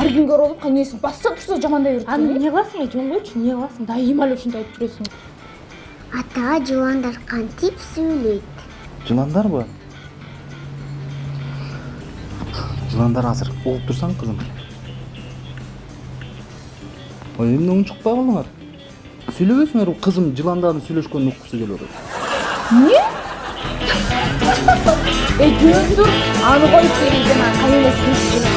әркімге ұрып несін басса тұрса жамандай берет аны эмне кыласың эже қойшы эмне кыласың дайыма эле ушинтип айтып жүрөсүң ата жыландар кантип сүйлөйт жыландарбы жыландар азыр угуп турсаң кызым. Ой эмне унчукпай калдыңар сүйлөбөсүңөр кызым жыландардын сүйлөшкөнүн уккусу келип атат. Эмне экөөңүз тур аны коюп келиңиздер анан кайын